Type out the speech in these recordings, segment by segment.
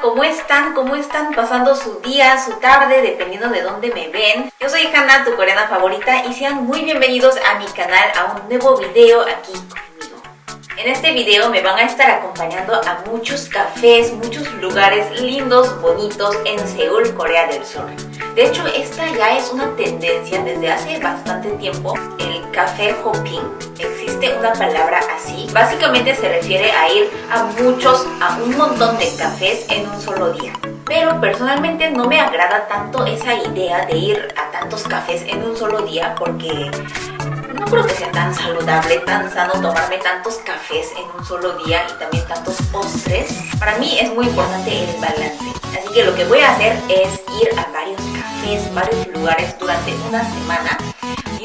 ¿cómo están? ¿Cómo están pasando su día, su tarde, dependiendo de dónde me ven? Yo soy Hannah, tu coreana favorita, y sean muy bienvenidos a mi canal, a un nuevo video aquí. En este video me van a estar acompañando a muchos cafés, muchos lugares lindos, bonitos en Seúl, Corea del Sur. De hecho, esta ya es una tendencia desde hace bastante tiempo, el café hopping. Existe una palabra así. Básicamente se refiere a ir a muchos, a un montón de cafés en un solo día. Pero personalmente no me agrada tanto esa idea de ir a tantos cafés en un solo día porque no creo que sea tan saludable, tan sano tomarme tantos cafés en un solo día y también tantos postres. Para mí es muy importante el balance. Así que lo que voy a hacer es ir a varios cafés, varios lugares durante una semana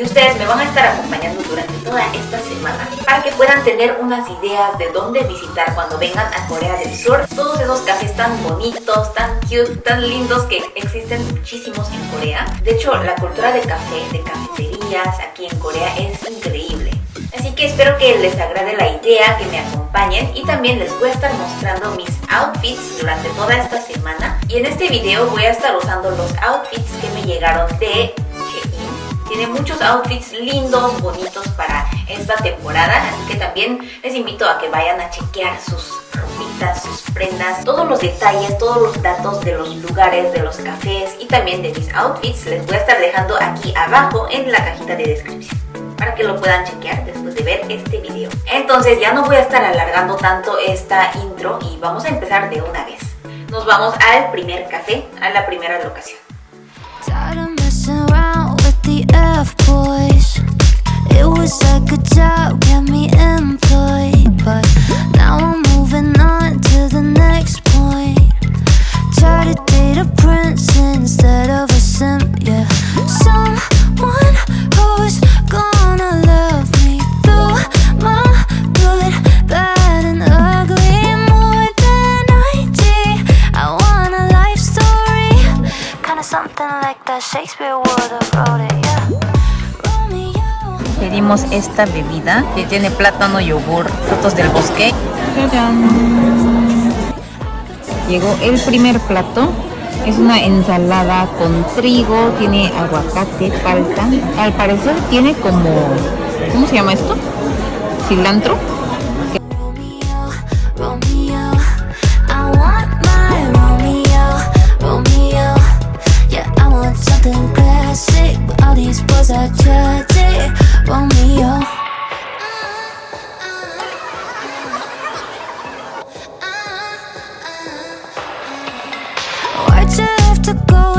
ustedes me van a estar acompañando durante toda esta semana para que puedan tener unas ideas de dónde visitar cuando vengan a Corea del Sur. Todos esos cafés tan bonitos, tan cute, tan lindos que existen muchísimos en Corea. De hecho, la cultura de café, de cafeterías aquí en Corea es increíble. Así que espero que les agrade la idea, que me acompañen y también les voy a estar mostrando mis outfits durante toda esta semana. Y en este video voy a estar usando los outfits que me llegaron de. Tiene muchos outfits lindos, bonitos para esta temporada, así que también les invito a que vayan a chequear sus ropitas, sus prendas, todos los detalles, todos los datos de los lugares, de los cafés y también de mis outfits les voy a estar dejando aquí abajo en la cajita de descripción para que lo puedan chequear después de ver este video. Entonces ya no voy a estar alargando tanto esta intro y vamos a empezar de una vez. Nos vamos al primer café, a la primera locación. With the F-boys It was a good job, kept me employed Pedimos esta bebida que tiene plátano, yogur, frutos del bosque. Llegó el primer plato. Es una ensalada con trigo, tiene aguacate, palta. Al parecer tiene como... ¿Cómo se llama esto? Cilantro.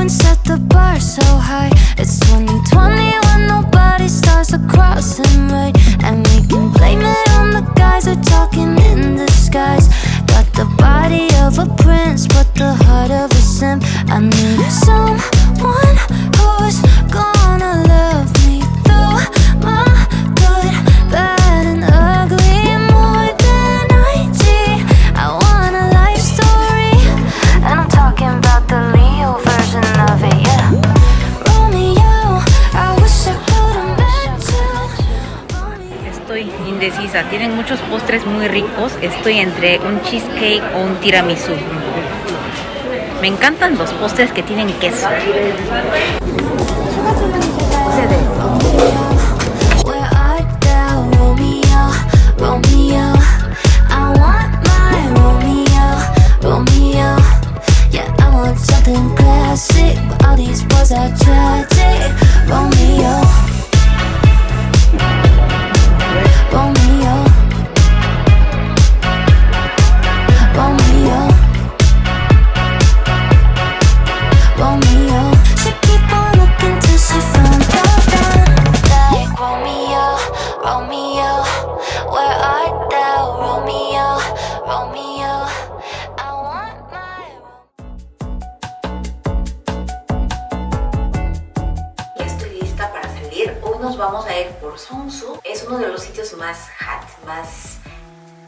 And set the bar so high? It's 2020 when nobody starts crossing right. And we can blame it on the guys who are talking in disguise Got the body of a prince but the heart of a simp. I need someone who's gonna Tienen muchos postres muy ricos. Estoy entre un cheesecake o un tiramisú. Me encantan los postres que tienen queso. Classic, all these boys are tragic. Romeo, vamos a ir por Songsu. Es uno de los sitios más hot, más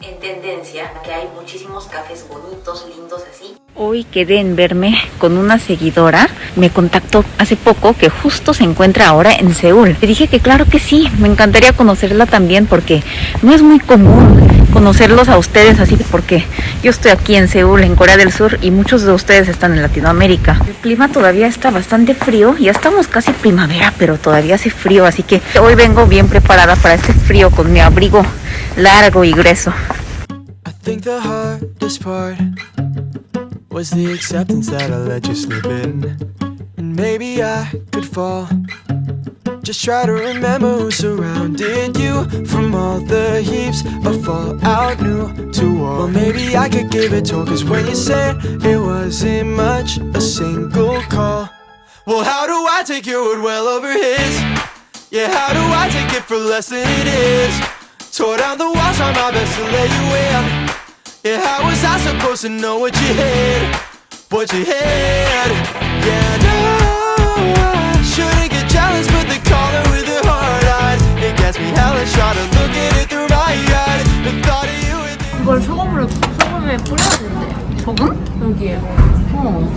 en tendencia, que hay muchísimos cafés bonitos, lindos así. Hoy quedé en verme con una seguidora. Me contactó hace poco que justo se encuentra ahora en Seúl. Le dije que claro que sí, me encantaría conocerla también porque no es muy común conocerlos a ustedes así porque yo estoy aquí en Seúl, en Corea del Sur y muchos de ustedes están en Latinoamérica. El clima todavía está bastante frío, ya estamos casi primavera, pero todavía hace frío, así que hoy vengo bien preparada para este frío con mi abrigo largo y grueso. Maybe I could fall. Just try to remember who surrounded you from all the heaps of fallout new to war. Well, maybe I could give it to cause when you said it wasn't much, a single call. Well, how do I take your word well over his? Yeah, how do I take it for less than it is? Tore down the walls, try my best to let you in. Yeah, how was I supposed to know what you had? What you had? Yeah, no, 소금을 소금에 뿌려야 된대. 소금? 여기에. 어.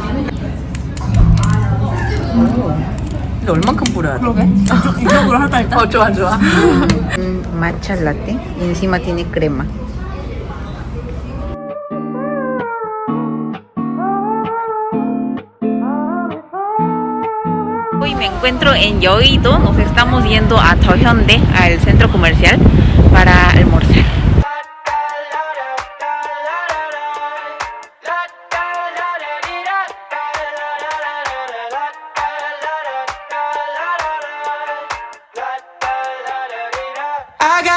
근데 얼만큼 뿌려야 돼? 그러게. 이쪽으로 하다 일단. 어 좋아 좋아. matcha latte y encima tiene crema. Hoy me encuentro en Yoido, nos estamos yendo a Tohyonde, al centro comercial, para almorzar.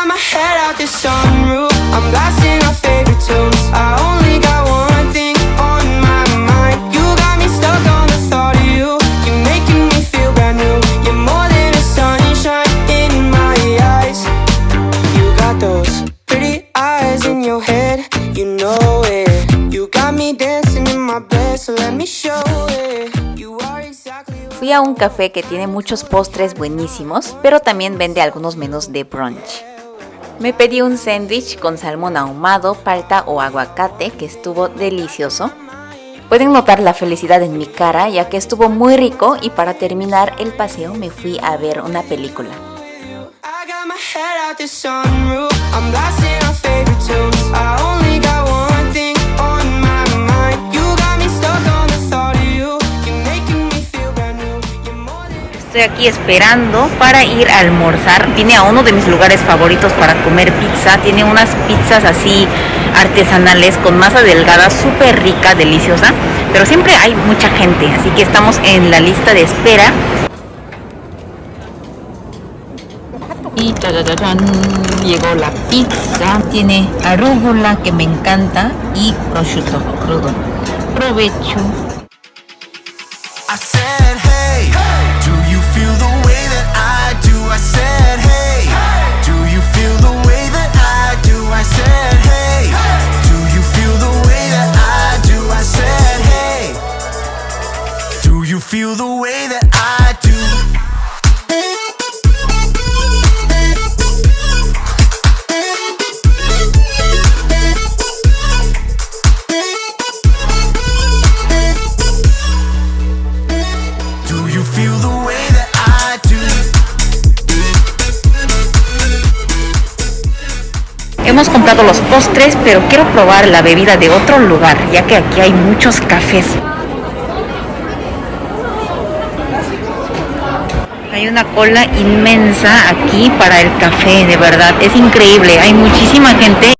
Got my head out the sunroof. I'm blasting our favorite tunes. I only got one thing on my mind. You got me stuck on the thought of you. You're making me feel brand new. You're more than a sunshine in my eyes. You got those pretty eyes in your head. You know it. You got me dancing in my bed, so let me show it. You are exactly Fui a un café que tiene muchos postres buenísimos, pero también vende algunos menús de brunch. Me pedí un sándwich con salmón ahumado, palta o aguacate que estuvo delicioso. Pueden notar la felicidad en mi cara ya que estuvo muy rico y para terminar el paseo me fui a ver una película. Estoy aquí esperando para ir a almorzar. Vine a uno de mis lugares favoritos para comer pizza. Tiene unas pizzas así artesanales con masa delgada, súper rica, deliciosa. Pero siempre hay mucha gente, así que estamos en la lista de espera. Y llegó la pizza. Tiene arúgula que me encanta y prosciutto crudo. Provecho. Feel the way that I do? Hemos comprado los postres, pero quiero probar la bebida de otro lugar, ya que aquí hay muchos cafés. Hay una cola inmensa aquí para el café, de verdad, es increíble, hay muchísima gente.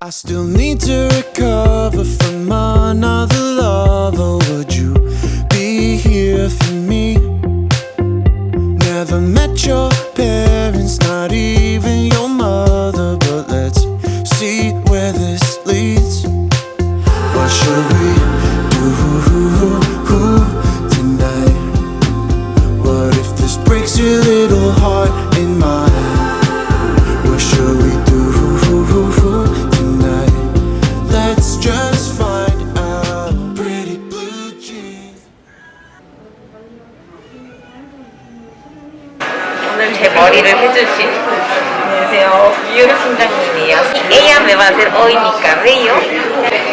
Hacer hoy mi cabello.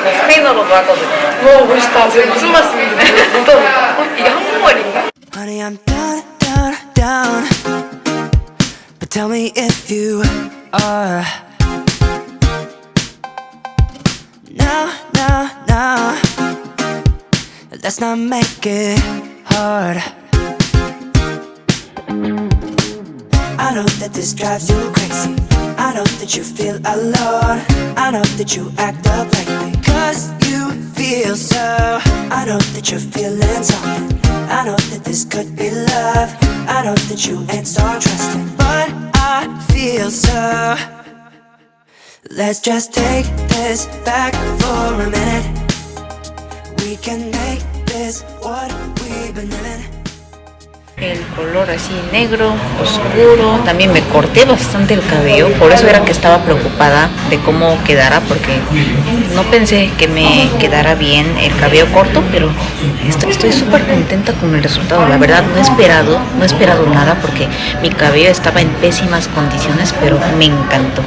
Los pelos los va a coser. Me gusta, se me suma todo. Y 한 Honey, I'm down, down, down. But tell me if you are. No, no, no. Let's not make it hard. I know that this drives you crazy. I know that you feel alone. I know that you act up lately. Cause you feel so. I know that you're feeling something. I know that this could be love. I know that you ain't so trusting. But I feel so. Let's just take this back for a minute. We can make this what we've been living. El color así negro, oscuro. También me corté bastante el cabello, por eso era que estaba preocupada de cómo quedara, porque no pensé que me quedara bien el cabello corto, pero estoy súper contenta con el resultado. La verdad no he esperado, no he esperado nada porque mi cabello estaba en pésimas condiciones, pero me encantó.